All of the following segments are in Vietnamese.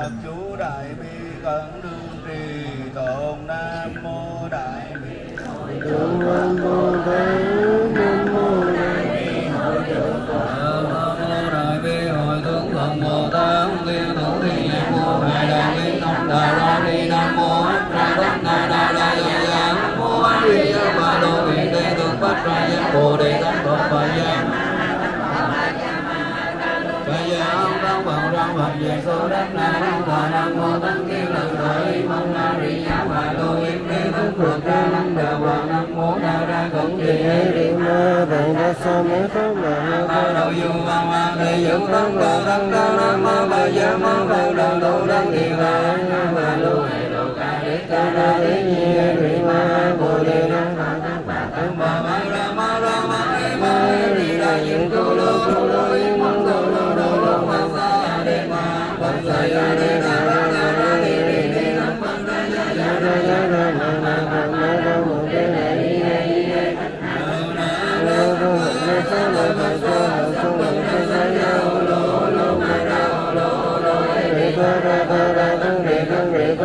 Phật chú đại bi cẩn đương trì tôn nam mô đại bi Nam mô Đại Nam mô Đại Nam mô đại bi hội tướng phật bồ tát tiên thủ thiên nhiên vô đại bi tâm đại đa ni nam mô a ra đắc na đa đa ya ya nam mô a di đà phật đô vị tây tướng bát ra giác bồ đề tâm phật phật giác Bây giờ ông đang bằng răng Phật về số đất nam mô tăng kiên lần thời mong na ri ya và đô yết đế thức phật ra năng đà và nam mô na ra cổng trì hê ri Ma Tạng Đa Sa Mê Pháp ma ba đầu du ma ma đề dụng tăng đồ tăng đa nam mô ba gia ma bà đà đồ đăng thiền là nam bà lô hệ đồ ca đế ca đa đế nhi ri ma bồ đề nam ma tăng bà tăng bà ma ra ma ra ma ê ma ri đà dưỡng tu lô tu lô yên lô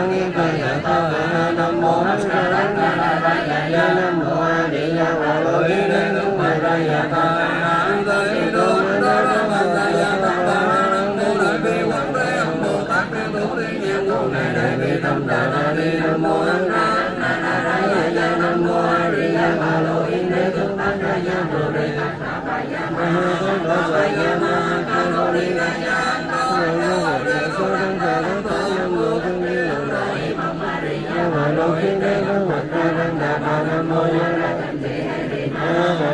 Ba Lợi Tăng Yên Ta Ya Ta Nam Mô A Di Đà Na Na Ra Ya Ya Nam Mô A Di Đà Phật Lợi Yên Đế Tướng Đại Ra Ya Ta Na Tây Đô Na Ra Ma Ta Ya Ta Ba Nam Mô Đại Bi Quán Thế Âm Bồ Tát Thiên Thủ Thiên Nhiên Vô Ngài Đại Bi Tâm Đại Đa Ni Nam Mô A Ra Na Na Ra Ya Ya Nam Mô A Di Đà Ma Lo Yên Đế Tướng Bát Ra Ya Bồ Đề Ma Ha Tát Đa Sa Ya Ma Ha Tát Đa Ni Ra Ya Nam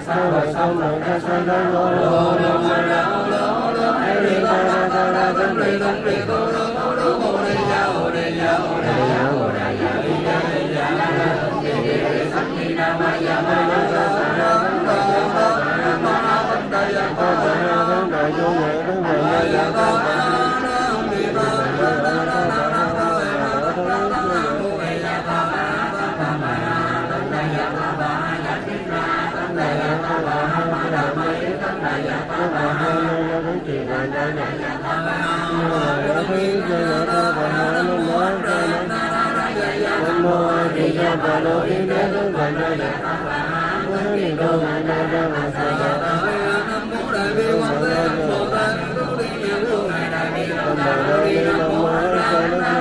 Sa Lợi Phật Sa Sa Sông Lợi Ta Sa Đà Lô Lô Lô Ma Ra Lô Lô Ai Ri Ta Ra Ta Ra Tâm Ri Tâm Ri Tô Lô Tô Lô Bồ Đề Ya Bồ Đề Ya Bồ Đề Ya Bồ Đề Ya Ri Ya Ri Ya La La Di Di Ri Sắc Ni Na Ma Ya Ma Ma A Di Đà Phật Lô Yên Đế Tướng Phật Ya Ta Ni Đô Ma Na Ra Ma Sa Ya Ta Nam Mô Đại Bi Quán Thế Âm Bồ Tát Thủ Thiên Nhiên Vô Ngài Đại Bi Tâm Đại Đa Ni Nam Mô A Sa Đa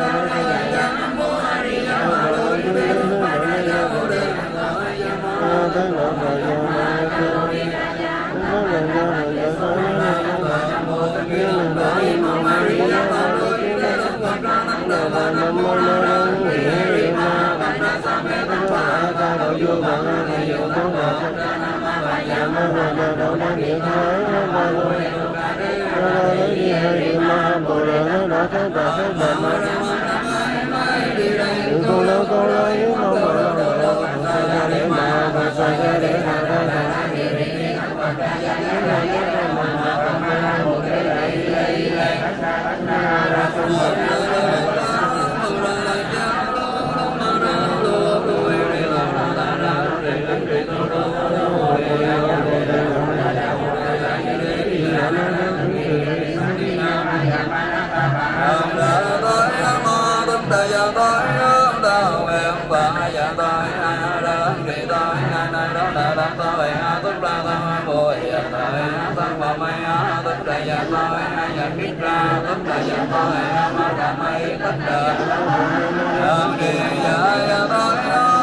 Sa Nam Mô A Di Đà Phật Lô Yên Đế Tướng Phật Phật Nam Mô Ya Phật Ya Sa Nam Mô A Di Đà Phật Nam Mô Nam Mô Na Ra Hiển Phật Ta Độ Du Phật A Thầy Dụ Tôn Phật Nam Mô Phật na Độ Đăng Điện Thái Nam Mô Ra Ra Di Hai Ma Bồ Đề Thế Đà Thế Đà Thế Đà Ma Những con lớn con lớn những con bồ đề bồ đề Phật Sa Ra Đế Ma Phật Sa Ra Đế Đà Đà Đà Nam giờ tôi, hai giờ biết ra tất thời giờ tôi ma đà mây tất đời đường đi giờ tôi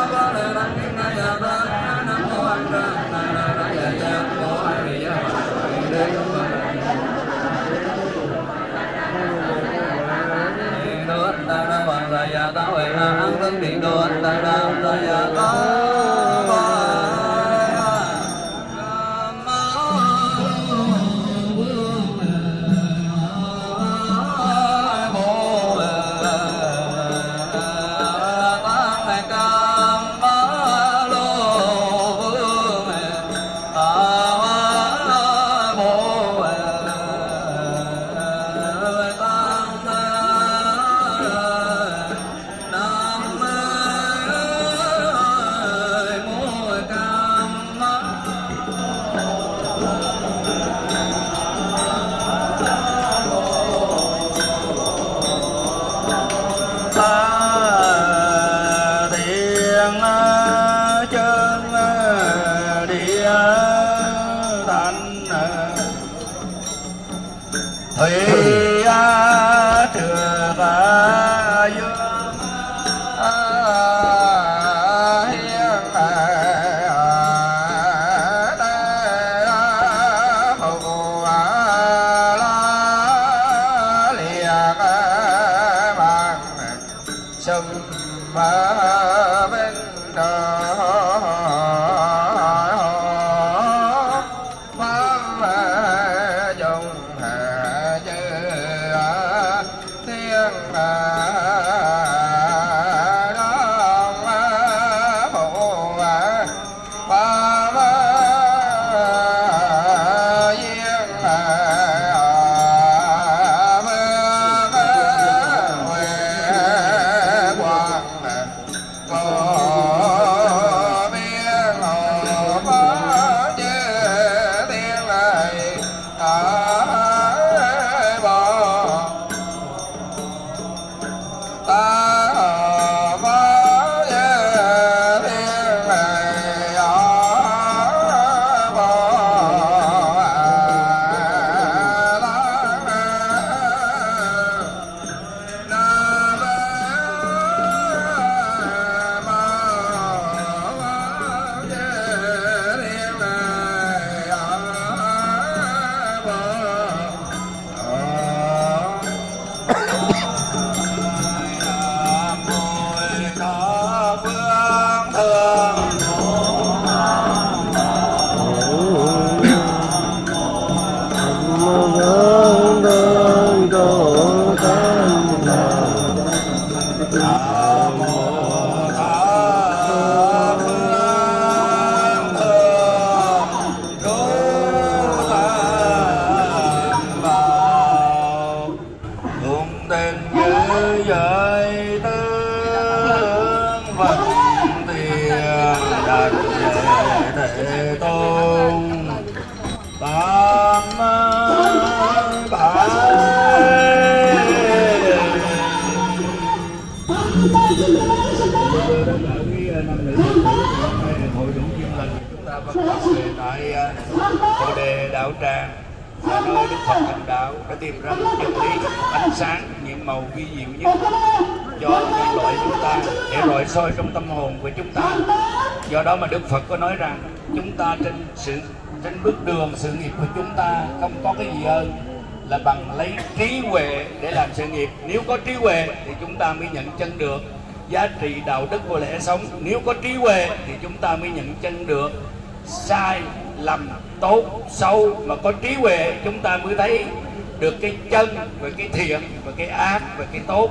có cái gì hơn là bằng lấy trí huệ để làm sự nghiệp. Nếu có trí huệ thì chúng ta mới nhận chân được. Giá trị đạo đức của lẽ sống. Nếu có trí huệ thì chúng ta mới nhận chân được. Sai lầm tốt xấu mà có trí huệ, chúng ta mới thấy được cái chân và cái thiện và cái ác và cái tốt.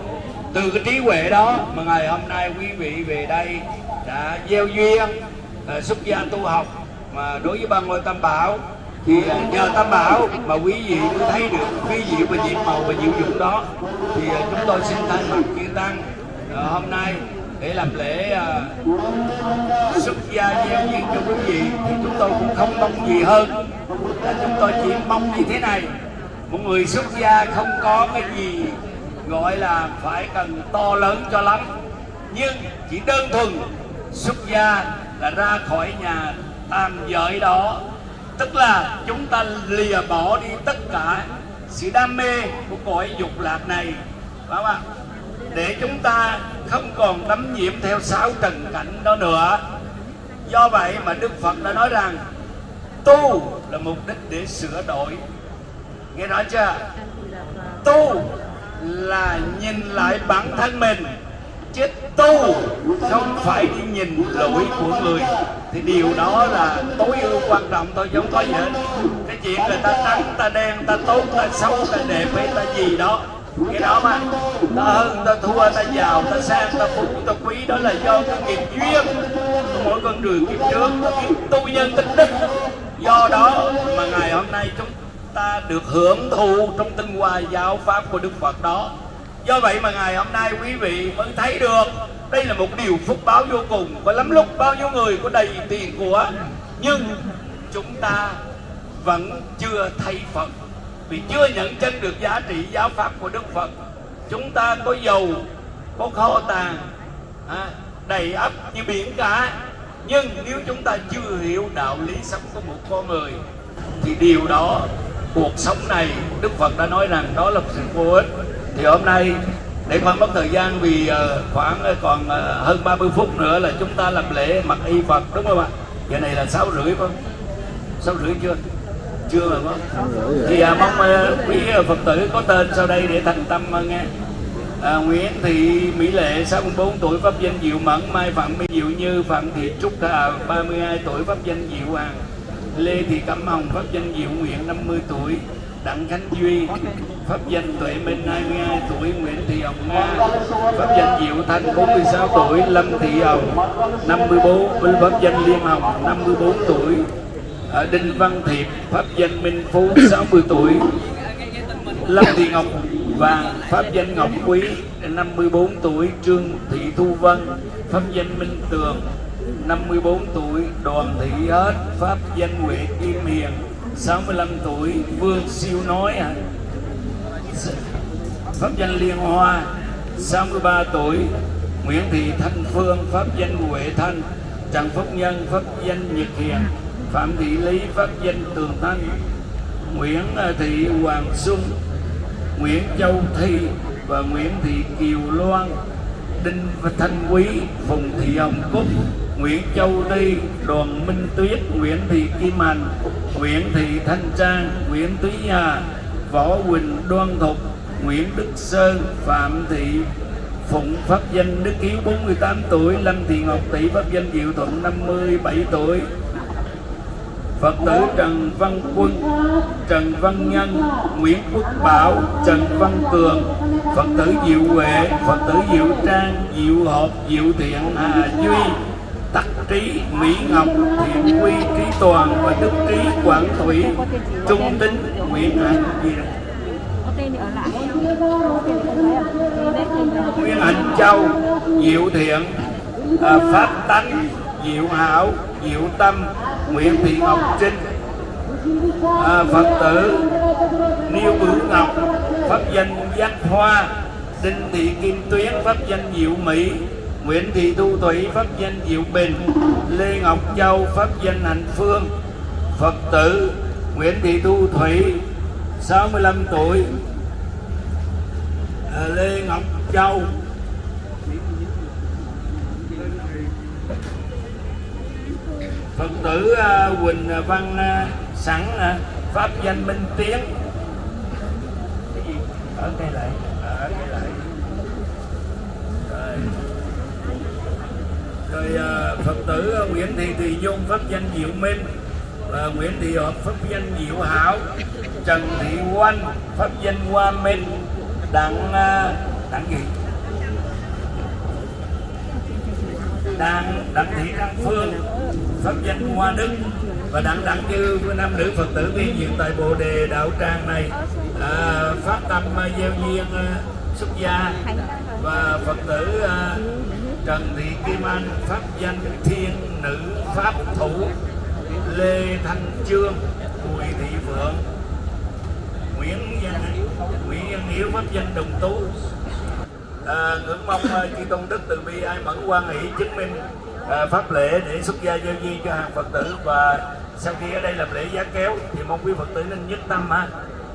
Từ cái trí huệ đó mà ngày hôm nay quý vị về đây đã gieo duyên à, xuất gia tu học mà đối với ban ngôi tam bảo thì nhờ tam bảo mà quý vị mới thấy được quý vị và nhiệm màu và diệu dụng đó. Thì à, chúng tôi xin thay mặt chư tăng à, hôm nay để làm lễ à, xuất gia gieo duyên cho quý vị, thì chúng tôi cũng không mong gì hơn là chúng tôi chỉ mong như thế này. Một người xuất gia không có cái gì gọi là phải cần to lớn cho lắm, nhưng chỉ đơn thuần xuất gia là ra khỏi nhà tam giới đó tức là chúng ta lìa bỏ đi tất cả sự đam mê của cõi dục lạc này, phải không ạ? Để chúng ta không còn đắm nhiễm theo sáu trần cảnh đó nữa. Do vậy mà đức phật đã nói rằng, tu là mục đích để sửa đổi. Nghe nói chưa? Tu là nhìn lại bản thân mình chết tu không phải đi nhìn lỗi của người. Thì điều đó là tối ưu quan trọng, tôi giống có gì hết. Cái chuyện người ta trắng, ta đen, ta tốt, ta xấu, ta đẹp hay ta gì đó. Cái đó mà, ta hơn, ta thua, ta giàu, ta sang, ta phú ta quý, đó là do cái nghiệp duyên. Mỗi con đường kiếp trước kiếp tu nhân, tích đức. Do đó mà ngày hôm nay chúng ta được hưởng thụ trong tinh hoa giáo pháp của đức phật đó do vậy mà ngày hôm nay quý vị mới thấy được đây là một điều phúc báo vô cùng. Có lắm lúc bao nhiêu người có đầy tiền của nhưng chúng ta vẫn chưa thấy phật. Vì chưa nhận chân được giá trị giáo pháp của đức phật. Chúng ta có dầu có kho tàng à, đầy ắp như biển cả. Nhưng nếu chúng ta chưa hiểu đạo lý sống của một con người thì điều đó cuộc sống này đức phật đã nói rằng đó là sự vô ích thì hôm nay để không mất thời gian vì uh, khoảng uh, còn uh, hơn 30 phút nữa là chúng ta làm lễ mặc y Phật đúng không ạ? Giờ này là sáu rưỡi không? Sáu rưỡi chưa? Chưa rồi không? Thì uh, mong quý Phật tử có tên sau đây để thành tâm nghe. À, Nguyễn Thị Mỹ Lệ 64 tuổi pháp danh Diệu Mẫn Mai Phạm Mỹ Diệu Như Phạm Thị Trúc Hà 32 tuổi pháp danh Diệu Hoàng Lê Thị Cẩm Hồng pháp danh Diệu Nguyện 50 tuổi Đặng Khánh Duy, pháp danh Tuệ Minh 22 tuổi, Nguyễn Thị Hồng Nga, pháp danh Diệu Thanh 46 tuổi, Lâm Thị Hồng 54 minh pháp danh Liên Hồng 54 tuổi à, Đinh Văn Thiệp, pháp danh Minh Phú 60 tuổi, Lâm Thị Ngọc Vàng pháp danh Ngọc Quý 54 tuổi, Trương Thị Thu Vân, pháp danh Minh Tường 54 tuổi, Đoàn Thị Hết pháp danh nguyễn Kim Hiền 65 tuổi, Vương Siêu Nói à. pháp danh Liên Hoa. 63 tuổi, Nguyễn Thị Thanh Phương, pháp danh Huệ Thanh. Trần Phúc Nhân, pháp danh Nhật Hiền. Phạm Thị Lý, pháp danh Tường Thanh. Nguyễn à, Thị Hoàng Xuân. Nguyễn Châu Thi và Nguyễn Thị Kiều Loan. Đinh Thanh Quý, Phùng Thị Hồng Cúc. Nguyễn Châu Thi, Đoàn Minh Tuyết, Nguyễn Thị Kim Hành. Nguyễn Thị Thanh Trang Nguyễn Túy Hà Võ Quỳnh Đoan Thục Nguyễn Đức Sơn Phạm Thị Phụng pháp danh Đức Hiếu 48 tuổi Lâm Thị Ngọc Tỷ pháp danh Diệu Thuận 57 tuổi. Phật tử Trần Văn Quân, Trần Văn Nhân, Nguyễn Quốc Bảo, Trần Văn Cường, Phật tử Diệu Huệ, Phật tử Diệu Trang, Diệu Hợp, Diệu Thiện, Hà Duy, Tắc Trí, Mỹ Ngọc, Thiện Quy, Trí Toàn và Đức Trí, Quảng Thủy, Trung Tính, Nguyễn Hạnh diệt. Nguyễn Hạnh Châu, Diệu Thiện, à, Pháp Tánh, Diệu Hảo, Diệu Tâm, Nguyễn Thị Ngọc Trinh à, Phật tử Niêu Bửu Ngọc Pháp danh Giác Hoa Đinh Thị Kim Tuyến Pháp danh Diệu Mỹ Nguyễn Thị Thu Thủy, Pháp danh Diệu Bình, Lê Ngọc Châu, Pháp danh Hạnh Phương, Phật tử Nguyễn Thị Thu Thủy 65 tuổi à, Lê Ngọc Châu Phật tử à, Quỳnh Văn à, Sẵn Pháp danh Minh Tiến Cái gì? Ở đây lại Ở đây lại Rồi, rồi uh, Phật tử à, Nguyễn Thị Thùy Dung Pháp danh Diệu Minh và Nguyễn Thị Hợp Pháp danh Diệu Hảo Trần Thị Oanh Pháp danh Hoa Minh Đặng uh, Đặng gì? Đặng Đặng Thị Đăng Phương pháp danh Hoa Đức và đặng đặng như nam nữ Phật tử viên diện tại Bồ Đề Đạo Tràng này à, phát tâm à, gieo duyên xuất gia và Phật tử à, Trần Thị Kim Anh pháp danh Thiên Nữ Pháp Thủ. Lê Thanh Trương Bùi Thị Phượng Nguyễn Văn Nguyễn Văn Hiếu pháp danh Đồng Tú. À, ngưỡng mong à, chư tôn đức từ bi ai mẫn quan hỷ chứng minh à, pháp lễ để xuất gia giao di cho hàng phật tử. Và sau khi ở đây làm lễ giá kéo thì mong quý phật tử nên nhất tâm ha.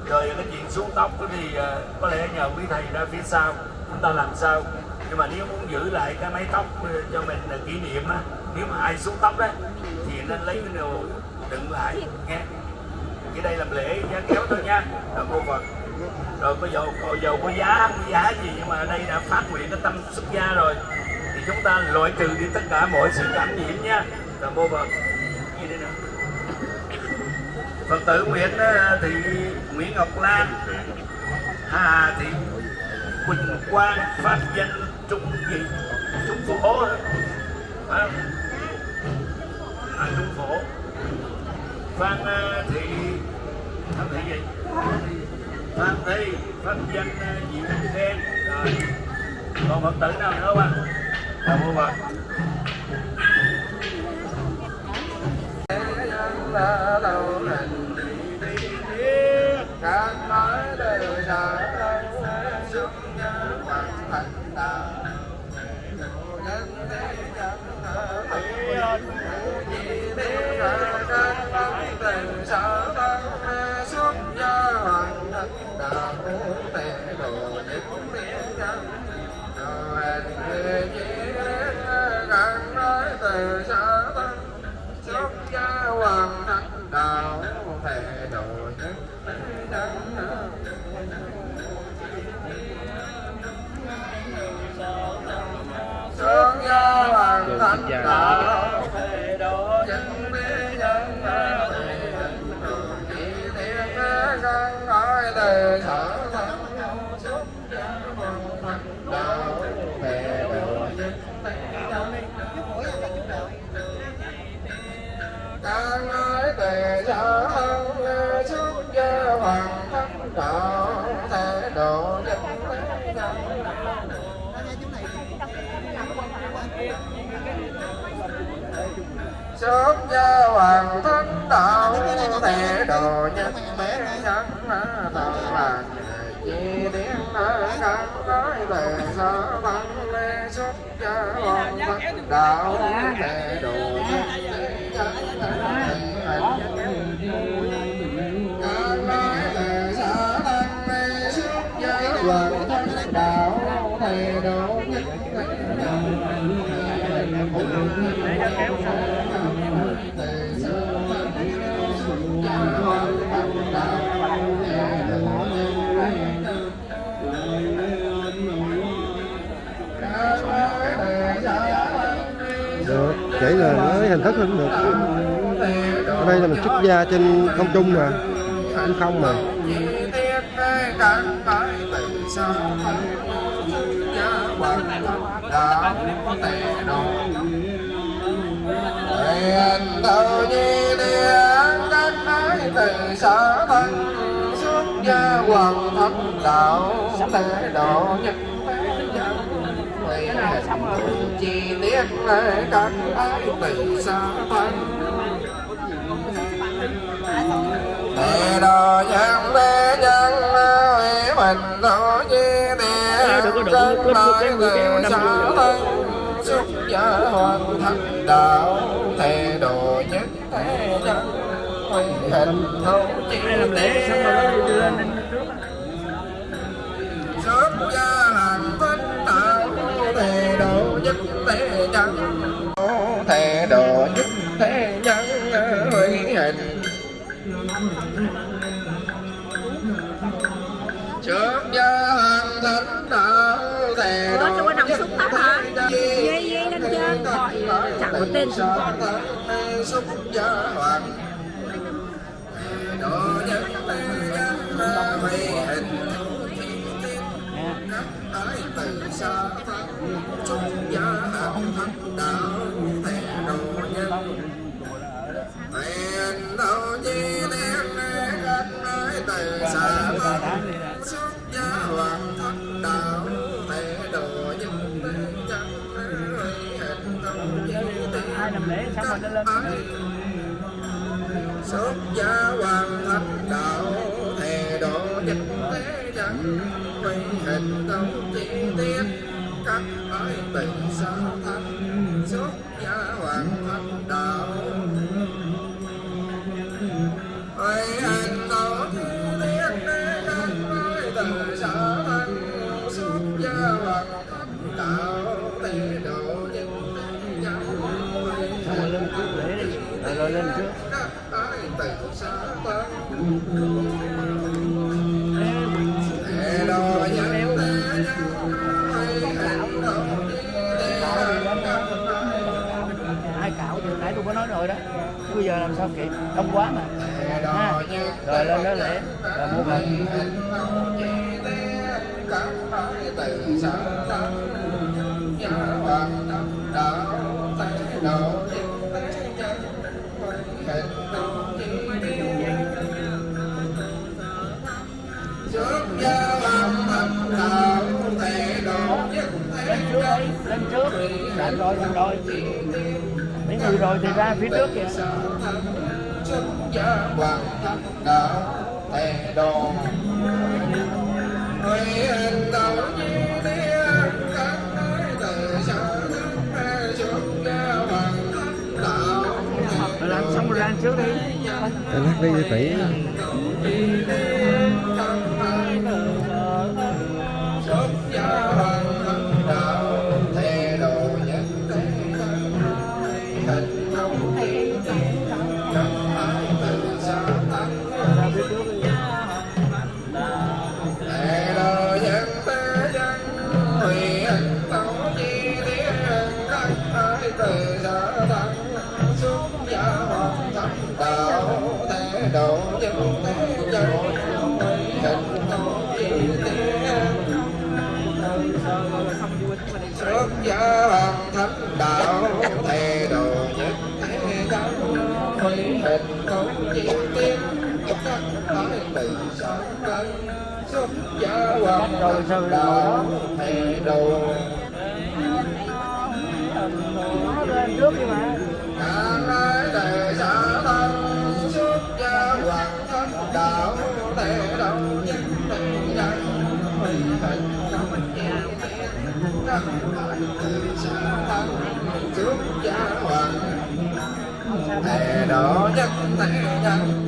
Rồi cái chuyện xuống tóc thì ờ, có lẽ nhờ quý thầy ra phía sau chúng ta làm sao? Nhưng mà nếu muốn giữ lại cái mái tóc ờ, cho mình là kỷ niệm á, nếu mà ai xuống tóc đấy thì nên lấy cái đồ đựng lại, nghe. Cái đây làm lễ giá kéo thôi nha. Rồi cô Phật. Rồi có dầu có dầu có giá có giá gì, nhưng mà ở đây đã phát nguyện cái tâm xuất gia rồi. Thì chúng ta loại trừ đi tất cả mọi sự cảm nhiễm nha. Rồi cô Phật. Gì đây nữa Phật tử Nguyễn ờ, thì Nguyễn Ngọc Lan. Hà Thị Quỳnh Quang phát danh. Trung gì? Trung Phổ phải không? À, Trung Phổ Phan à, Thị. Phan Thị gì? Phan Thị. Phan danh à, Diệu Khen. Rồi. Còn Phật tử nào nữa không ạ? Chào cô Phật sớm gia hoàng thánh đạo thể đồ nhân bé nhân tạo là chi tiếng đang nói tề sở lê xuất gia hoàng thánh đạo thể được chỉ là nói hình thức không được. Ở đây là mình xuất gia trên không trung mà, trên không mà. Nguyện thâu nhi điện các ái từ sở thân xuất gia hoàng thánh đạo thế độ nhất chi tiết lễ các ái từ sở thân. Thế độ nhân thế nhân Nguyện mình thâu nhi điện các ái từ sở thân xuất gia hoàng thánh đạo thể độ nhất thế nhân quy hình thâu chi tế xuất gia hoàng thánh đạo thể độ nhất thế nhân thể độ nhất thế nhân quy hình. Xuất gia hoàng thánh đạo có nằm nhất xúc thế nhân chẳng có tên gì Hãy subscribe cho kênh Ghiền Mì Gõ Để không bỏ lỡ những video hấp dẫn dạ. Xong rồi lên lên xuất gia hoàng thánh đạo, thề độ nhất thế nhân quy hình công chi tiết các ái tình sao thân. Xuất bây giờ làm sao kịp? Đông quá mà. Ha. Rồi, lên đó lễ. Rồi, mua phần lên trước lên trước. Lên rồi lên rồi người rồi thì ra phía trước kìa. Rồi làm xong rồi ra trước đi. Anh đi cho tỷ các thái tử sáng cân xuất gia hoàng thánh đạo thề độ nó lên trước đi mà cả thái tử xã thân xuất gia hoàng đạo nhất thế xã thân xuất gia hoàng nhất nhân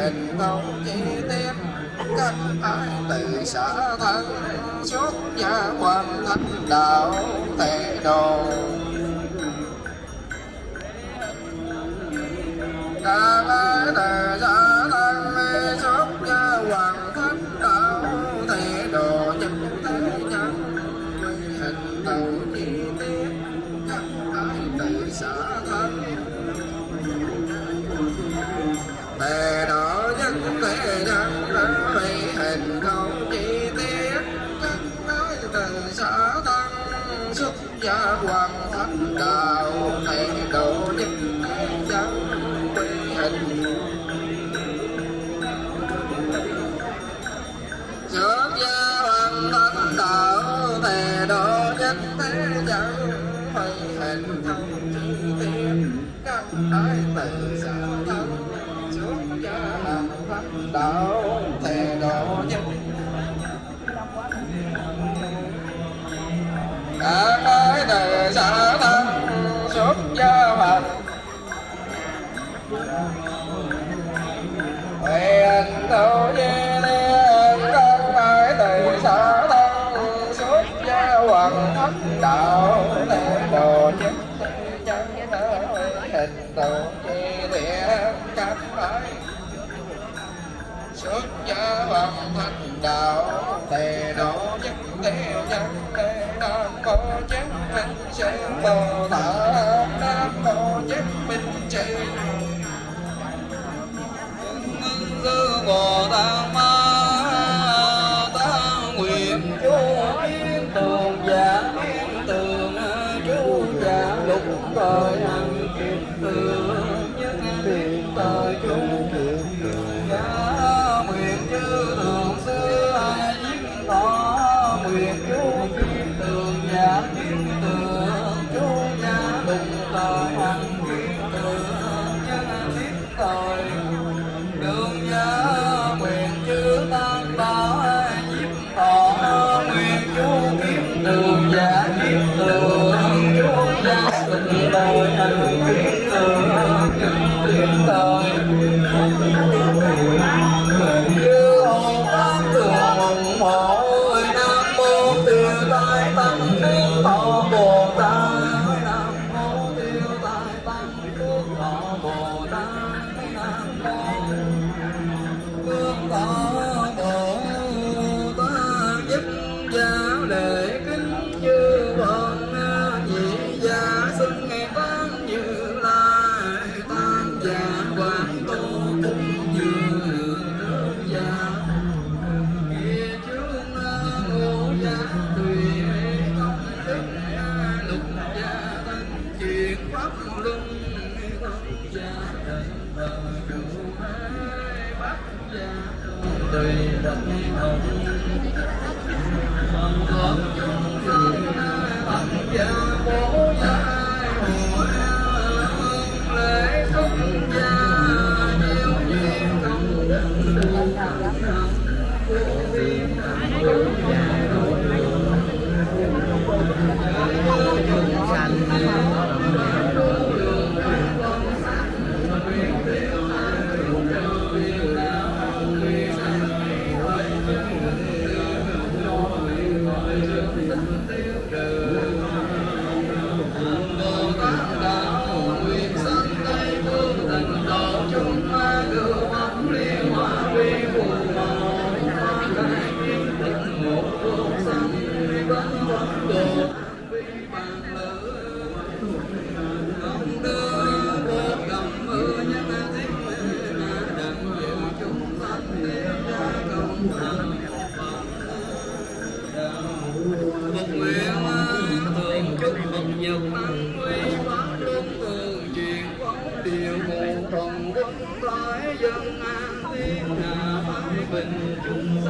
hình công chi tiết các ai từ xã thân xuất gia quan thánh đạo thề đồ. Đa la từ xã nói tự xã thân xuống gia làm thánh đạo thề độ nhân cả nói từ xã thân xuống gia phật Huệ anh thâu di liên con nói tự xã thân xuống gia hoàng thất đạo thề độ nhân gia hoàng thành đạo tề đó nhất tề nhân tề nam có nhất minh sư bồ tát nam có nhất minh sư ngư bồ tát bình chúng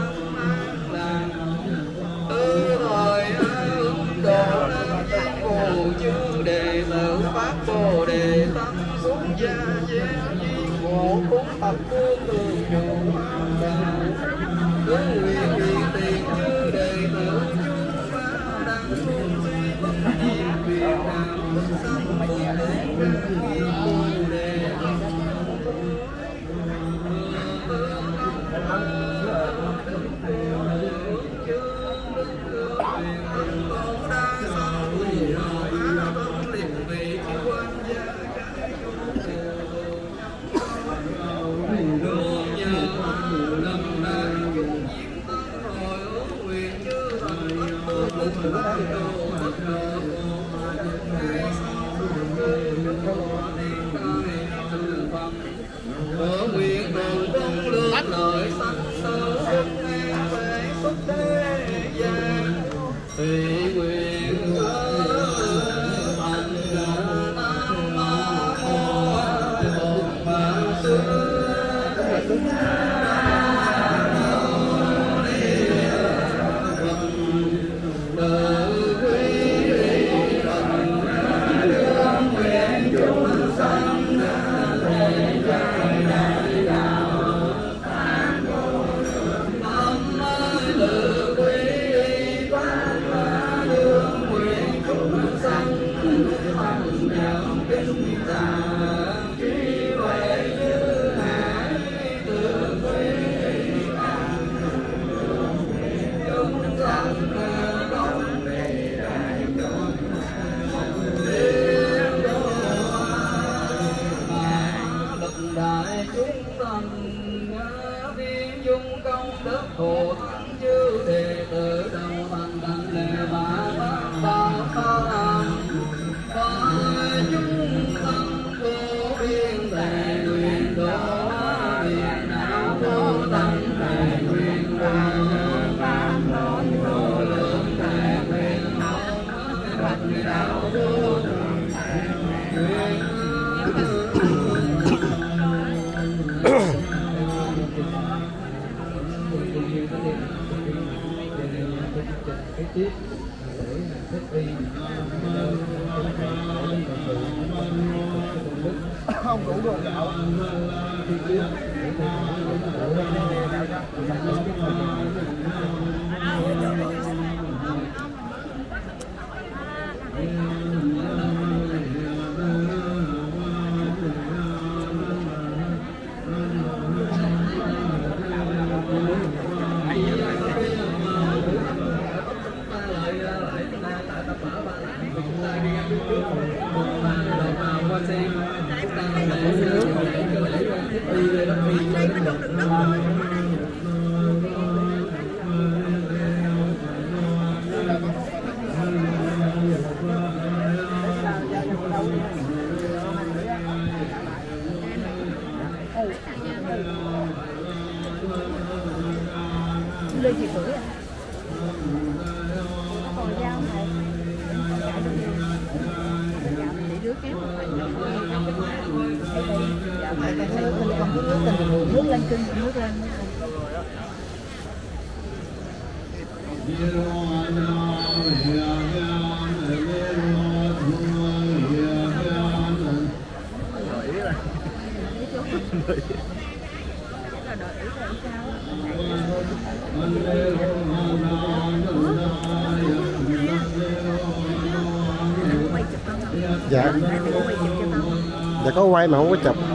dạ có quay mà không có chụp quay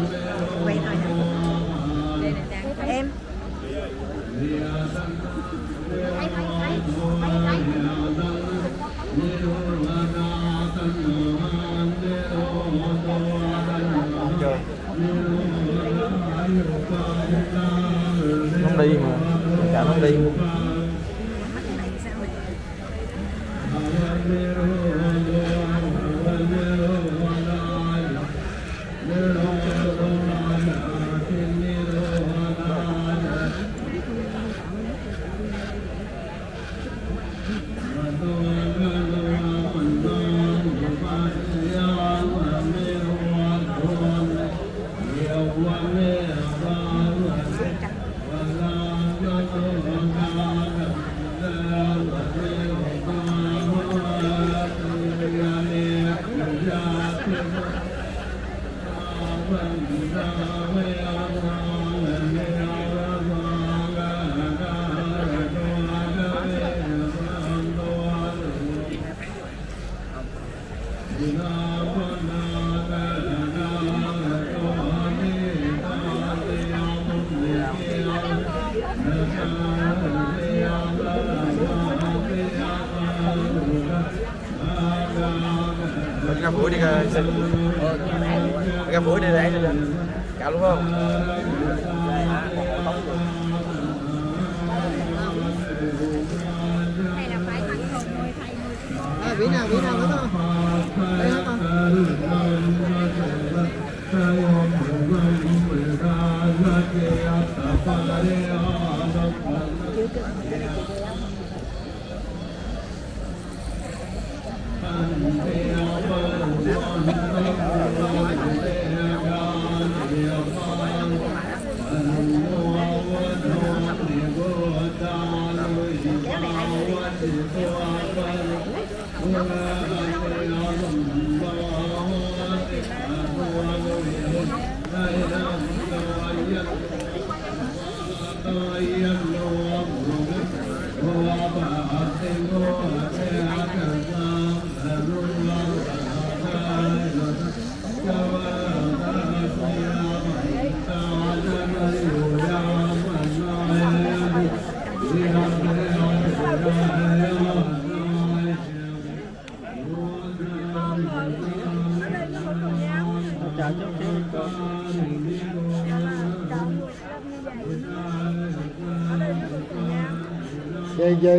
về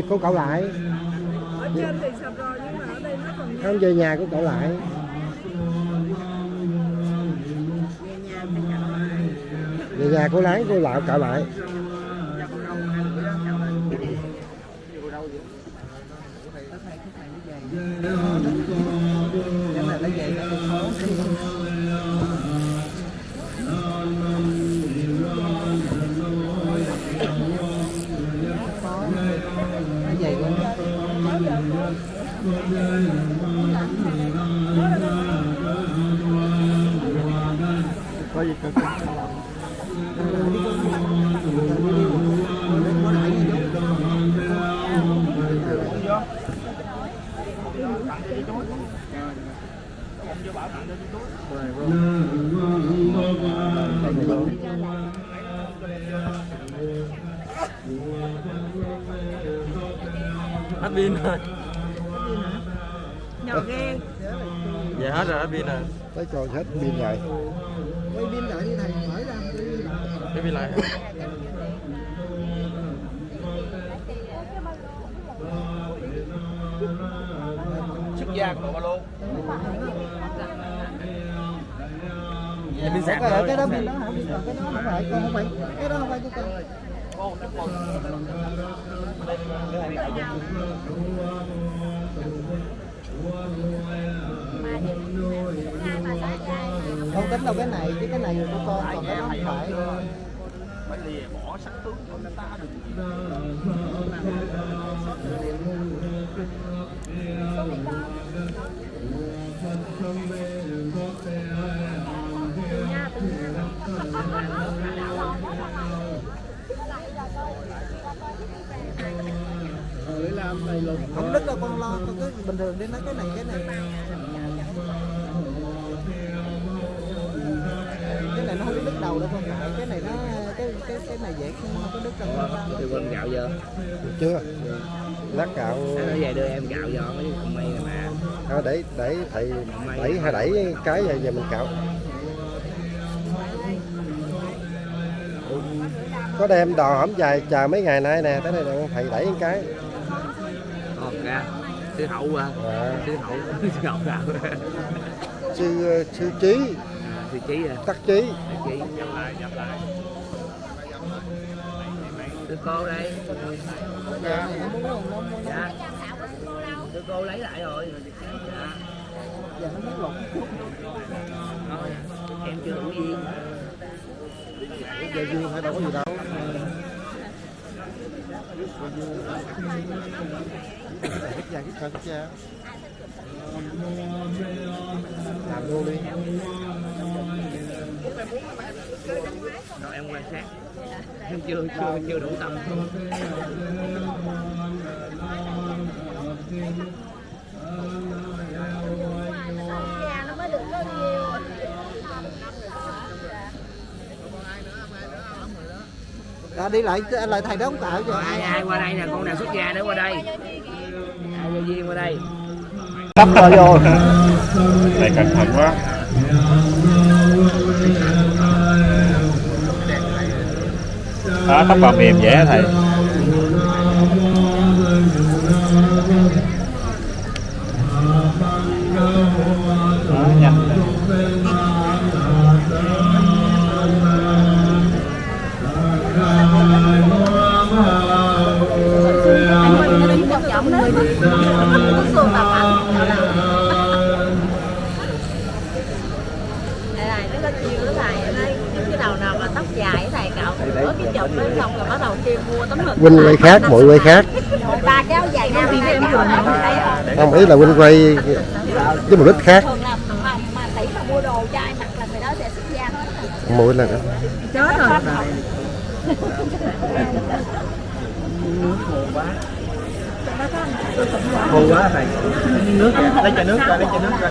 cô cậu lại. Ở trên thì sập rồi nhưng mà ở đây nó còn không về nhà của cậu lại. Về nhà cô láng cô lại cậu lại pin rồi nhỏ ghê dạ hết rồi hết pin rồi tới còn hết pin rồi Quay pin lại đi thầy, mở ra. cái pin lại xuất gia của ba lô dạ pin sạc Cái, rồi cái đó pin đó hả? Cái đó không phải, không phải. Cái đó không phải của con. Không tính đâu cái này chứ cái này của con còn cái đó không phải. Phải lìa bỏ sắc tướng người ta được. Không đứt đâu con lo con cứ bình thường đi nói cái này cái này. Cái này nó không có đứt đầu đâu ngại cái này nó cái cái cái này dễ không không có đứt đâu con Thì quên gạo giờ. Chưa. Lát gạo. Nó về đưa em gạo giờ mấy con mây này mà. À, để để thầy đẩy hay đẩy cái về về mình cạo. Có đem đò hổm dài chờ mấy ngày nay nè tới đây là thầy đẩy cái. Ra Sư hậu à. À, Sư hậu. Sư hậu gạo sư sư trí Sư trí à. Tắc trí Sư trí Nhập lại nhập lại Sư cô đây. Dạ. Sư cô lấy lại rồi. Dạ. Giờ nó mất lục Thôi, Em chưa đủ duyên. Giờ duyên hay đâu có gì đâu Hít ra hít ra làm luôn đi Rồi em quan sát Em chưa chưa chưa đủ tâm Nhà nó mới được có nhiều à, đi lại lại thầy đó không tạo cho ai ai qua đây nè con nào xuất gia nữa qua đây. Ai vô duyên qua đây. Đắp vào vô. Thầy cẩn thận quá. Đó, tóc vào mềm dễ thầy xong rồi bắt đầu kêu mua tấm hình huynh quay khác mọi quay khác. Ba kéo dài ra thì em không ý là huynh quay với mục đích khác. Mỗi lần đó. chết rồi. Khô quá thầy. Nước lấy chai nước ra lấy chai nước ra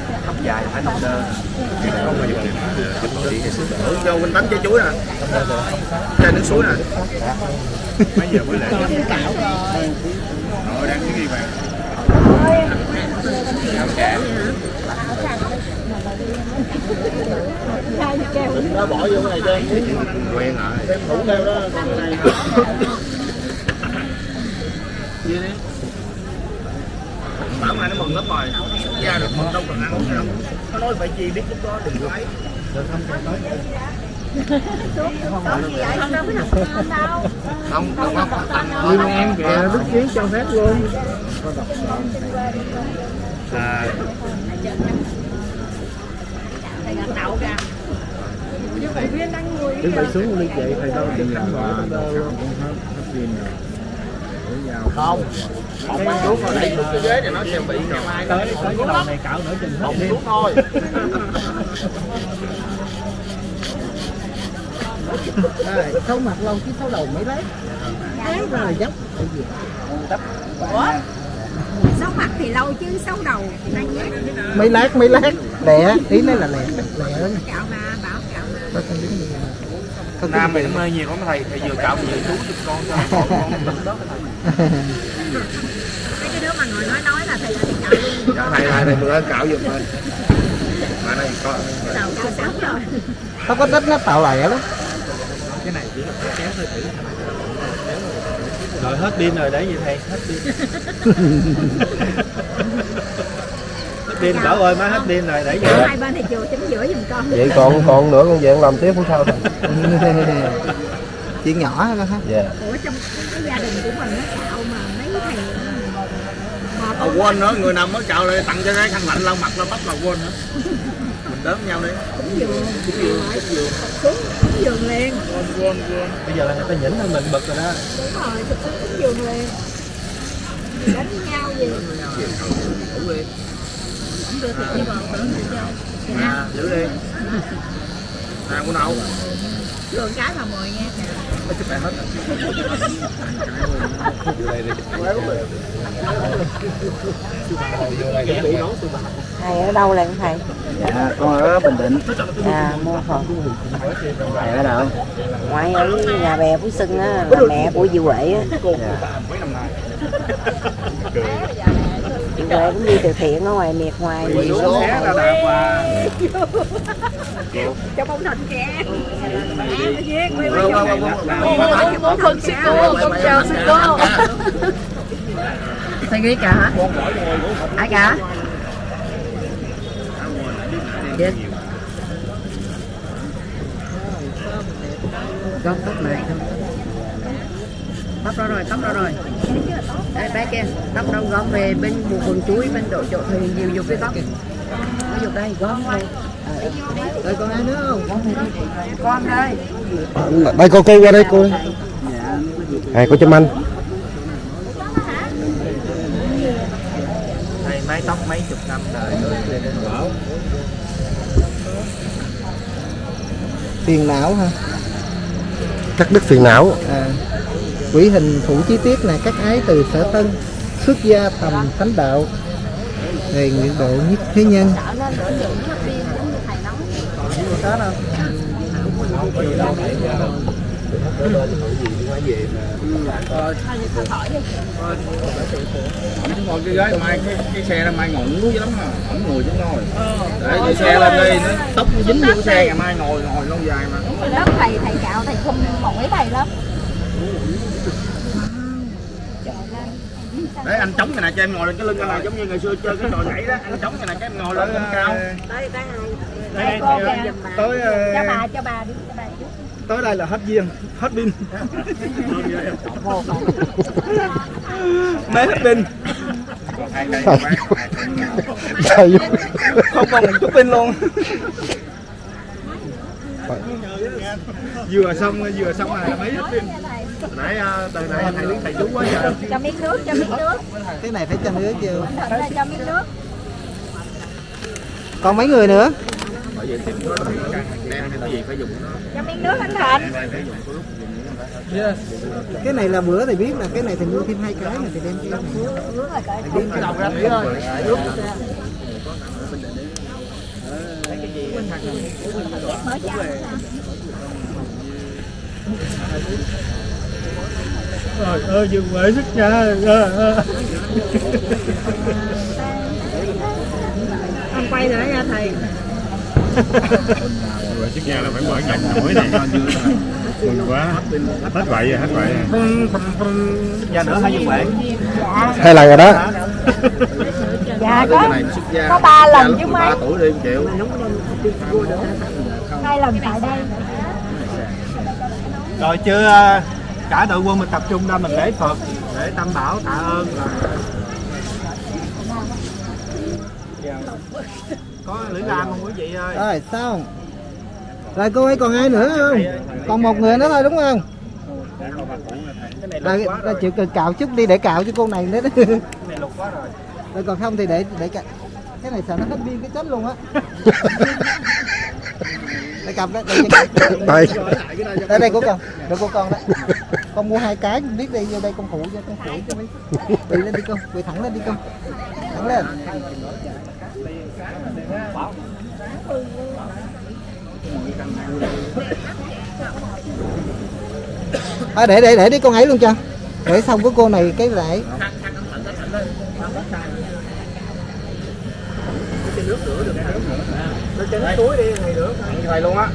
nhà dài phải nằm đơn cho quỳnh tắm trái chuối nè. Chai nước suối nè. Mấy giờ mới lại Rồi. Đang cái gì bạn Áo trẻ nó bỏ vô cái này trên Quen rồi. Thêm thủ theo đó cái này bảo mai nó mừng lắm rồi xuất gia được mừng đâu cần ăn nữa đâu. Nó nói phải chi biết lúc đó đừng có ấy vậy không lên đâu không không không nhưng em kìa đức chí cho phép luôn. À, đứng phải xuống đi chị thầy đâu đừng làm không một cái thuốc đẩy xuống cái ghế thì nó sẽ bị ngày mai tới tới cái đầu này cạo nửa chừng hết xuống thôi Rồi, sâu mặt lâu chứ sâu đầu mấy lấy Thế ra là dốc ủa xấu mặt thì lâu chứ xấu đầu thì nhanh nhất mấy lát mấy lát lẹ ý nói là lẹ lẹ cạo mà bảo cạo mà nam mày nó mê nhiều lắm thầy thầy vừa cạo vừa chú giúp con cho con đó thầy mà nói nói là thầy thầy cạo luôn dạ thầy thầy thầy vừa cạo giùm mình. Mà này có cao sáu rồi. Không có đất nó tạo lẻ lắm. Cái này chỉ là kéo thôi thử rồi hết pin rồi để gì thầy hết pin. Hết pin bảo ơi má hết pin rồi để gì hai bên thì chiều chính giữa giùm con. Vậy còn còn nữa con về con làm tiếp cũng sao chuyện nhỏ thôi ha. Dạ. Ủa trong cái gia đình của mình nó cạo mà mấy thầy à, quên nữa người nào mới cạo lại tặng cho cái khăn lạnh lau mặt lau tóc là quên nữa. Mình đớm nhau đi. Dường liền. Quên quên quên. Bây giờ là người ta nhỉnh hơn mình bực rồi đó. Đúng rồi sụp xuống cúng dường liền. Đánh nhau gì đủ đi đưa thịt đi vào tưởng thịt vô à giữ đi. À của nào? Đường cái là mười nha này hết thầy ở đâu là thầy? Dạ con ở bình định. À mua phật thầy ở đâu? Ngoại ở nhà bè phú xuân á là mẹ của chị huệ á chị huệ cũng đi từ thiện ở ngoài miệt ngoài miền xuống ra đạp và cho bông thịt kìa. Bông thịt sư cô con chào sư cô thầy ghi cả hả? Ai cả yes gom tóc lại gom tóc đó rồi tóc đó rồi. Đây bé kia tóc đâu gom về bên một vườn chuối bên độ chỗ thì nhiều dục cái tóc nó dục đây gom thôi. Rồi còn ai nữa không? Con đây. Đây cô kêu qua đây cô. À cô chăm anh. Thầy mái tóc mấy chục năm đời rồi. Đến bảo tiền não ha cắt đứt phiền não. À, quỷ hình thủ chi tiết này các ái từ sở tân xuất gia thầm thánh đạo. Đề nguyện độ nhất thế nhân. Ngồi cái gái mai cái, cái xe mai lắm mà ngồi chứ ngồi để cái xe lên đi nó tóc dính vô xe ngày mai ngồi ngồi lâu dài mà. Thầy thầy cạo thầy không mỏi thầy lắm để anh chống cái này cho em ngồi lên cái lưng cái này giống như ngày xưa chơi cái trò nhảy đó anh chống cái này cho em ngồi lên lên cao. đây cô kìa. Tới ờ, cho bà cho bà đi cho bà trước tới đây là hết viên hết pin. Mấy hết pin? Không còn một chút pin luôn. Vừa xong vừa xong này là mấy hết pin nãy ờ, từ nãy thầy đứng thầy chú quá giờ cho miếng nước cho miếng nước. Cái này phải cho nước chưa cho miếng nước. Còn mấy người nữa? Bởi vì tìm có đem hay cái gì phải dùng nó. Cho miếng nước anh thịnh dùng cái này là bữa thì biết là cái này thì mua thêm hai cái này thì đem nước cởi Đem cái đầu ra tí thôi mở chào Trời ơi, dừng quệ sức cha. không quay nữa nha thầy. Rồi chiếc nhà là phải mở nhạc nổi này mừng quá. Hết vậy rồi hết vậy Giờ nữa hai dừng quệ. hai lần rồi đó. Dạ cái có có ba lần chứ 13 mấy. tuổi đi chịu hai lần tại đây. Rồi chưa à, cả đội quân mình tập trung ra mình lễ Phật để tâm bảo tạ ơn là có lưỡi lam không quý vị ơi? Rồi xong. Rồi cô ấy còn ai nữa không? Còn một người nữa thôi đúng không? Rồi, rồi chịu cần cạo chút đi để cạo cho cô này nữa. Rồi còn không thì để để cạo. Cái này sợ nó hết pin cái chết luôn á. Để cầm đấy đây. Đây của con. Đây của con đấy con mua hai cái biết đi vô đây con phụ cho con phụ cho mấy quỳ lên đi con quỳ thẳng lên đi con. Thẳng lên. À, để để để đi con ấy luôn cho. Để xong cái cô này cái lại. thầy luôn á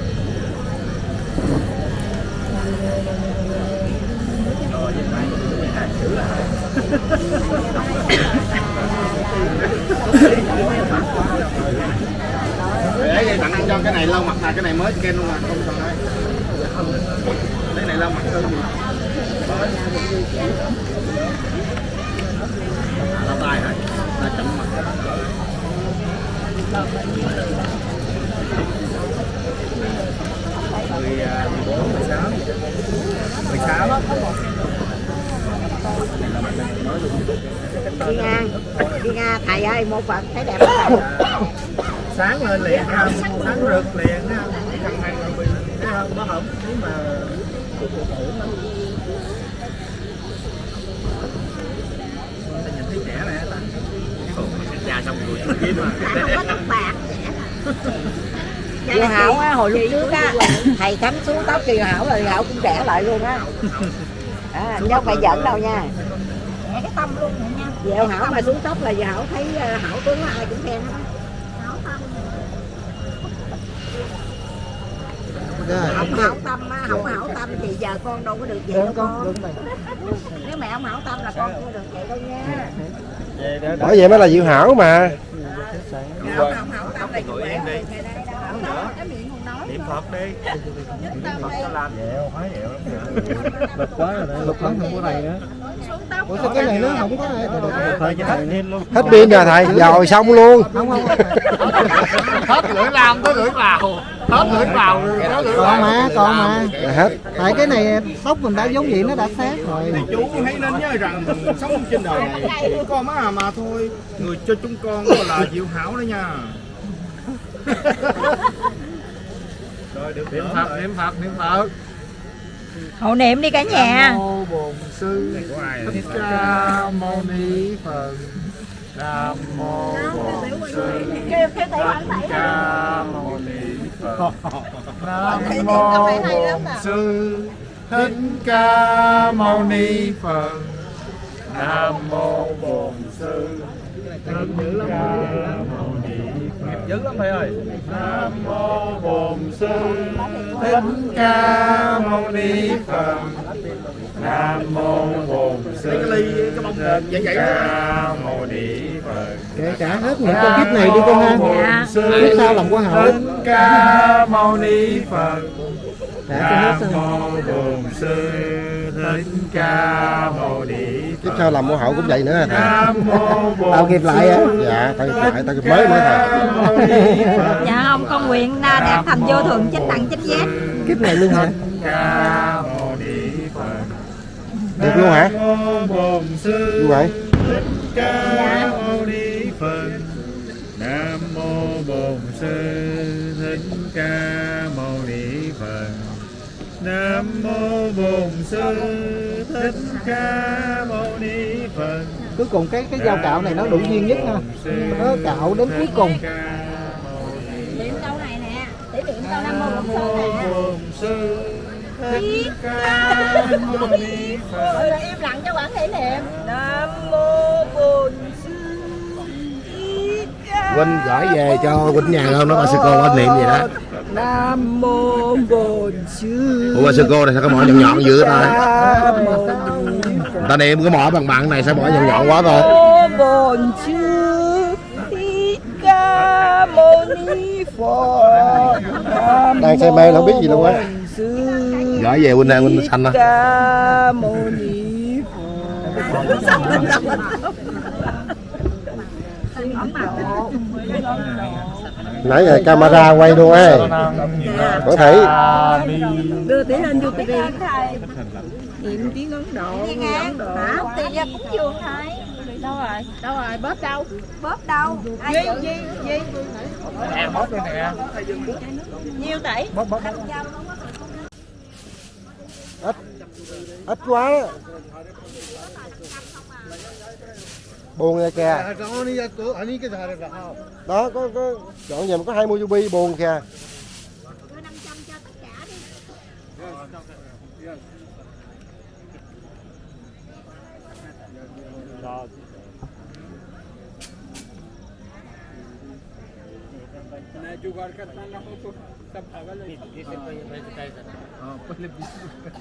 để vậy ăn cho cái này lâu mặt này cái này mới scan luôn à không cần đấy. Cái này lâu mặt hơn gì lau tay hả ta chậm mặt mười à, mười bốn mười sáu mười sáu đi nga đi nga thầy ơi một phật thấy đẹp không sáng lên liền ha sáng rực liền ha thằng này là bị thấy không? Có hổng nếu mà ta nhìn thấy trẻ này ta. Già xong rồi kiếm mà. Không có tóc bạc Diệu Hảo á, hồi lúc trước á, thầy cắm xuống tóc Diệu Hảo rồi Diệu Hảo cũng trẻ lại luôn á. À, không phải giỡn đâu nha. Diệu Hảo mà xuống tóc là Diệu Hảo thấy ờ, Hảo tướng ai cũng khen hết. Không ok hảo tâm á, không hảo tâm thì giờ con đâu có được vậy đâu con. Nếu mẹ không hảo tâm là con không được vậy đâu nha. bởi vậy mới là diệu hảo mà. Không không hảo tâm là Diệu Hảo. Ngày nay đâu hảo tâm, cái miệng không nói. niệm phật đi phật cho làm. Dẹo hóa dẹo lắm lục quá rồi lục lắm không có này nữa ủa sao cái này nó không có này thời cho hết pin rồi thầy rồi xong luôn. Hết lưỡi làm tới lưỡi vào. Hết lưỡi vào. Tới lưỡi còn mà. Còn mà hết. Tại cái này tóc mình đã giống vậy nó đã sát rồi. Chú hãy nên nhớ rằng sống trên đời này có má mà thôi. Người cho chúng con gọi là diệu hảo đó nha. Rồi được niệm phật niệm phật niệm phật Hộ niệm đi cả nhà. mô bổn sư thích ca mâu ni phật. Nam mô bổn sư thích ca mâu ni phật. Nam mô bổn sư thích ca mâu ni phật. Nam mô bổn sư thích ca mâu ni phật dữ lắm thầy ơi. Nam mô bổn sư. Thích ca mâu ni phật. Nam mô bổn sư. Thích ca mâu ni phật. Kể cả hết những con kiếp này đi con ha kiếp sau làm quả hậu thích ca mâu ni phật. Nam mô bổn sư thích ca mâu ni tiếp phật theo làm mẫu hậu cũng vậy nữa. Thầy tao kịp lại á. Dạ tao kịp lại tao kịp mới nữa thầy. Dạ không, con nguyện na đẹp thành vô thượng chánh đẳng chánh giác. kiếp này luôn hả? Được luôn hả? Như vậy phật. Nam mô bổn sư. Thích ca nam mô bổn sư thích ca mâu ni phật. Cuối cùng cái cái dao cạo này nó đủ duyên nhất ha. Nó cạo đến cuối cùng. Niệm câu này nè, để niệm câu Nam Mô Bổn Sư thích ca mâu ni phật. Rồi là im lặng cho quản thể niệm. Nam Mô Bổn Sư Thích Ca Huynh gửi về cho Huynh nhà không? Nó bà sư cô anh niệm gì đó Nam Mô Bổn Sư Ủa bà sư cô này sao có mỏ nhọn nhọn dữ ta? Ta niệm cái mỏ bằng bằng này sao mỏ nhọn nhọn quá thôi Bổn Sư Thích Ca Mâu Ni Phật. Đang say mê là không biết gì luôn á. Sư Gửi về Huynh này Huynh xanh đó Ca Mâu Ni nãy giờ camera quay luôn ấy. Có thể đưa tiếng lên youtube niệm tiếng ấn độ ấn độ. Hả tiền ra cúng dường thôi. Đâu rồi? Đâu rồi? Bóp đâu? Bóp đâu? Ai gì gì gì em bóp đây nè nhiêu tỷ? Bóp bóp. Ít. Ít quá. đó buồn rồi kìa đó có có chọn về mà có 20 GB buồn kìa tâm cho tất cả đi मैं जुगाड़ करता ना हो तो सब पागल है Ini, ini saya bayar bayar kita. हाँ पहले बीस रुपये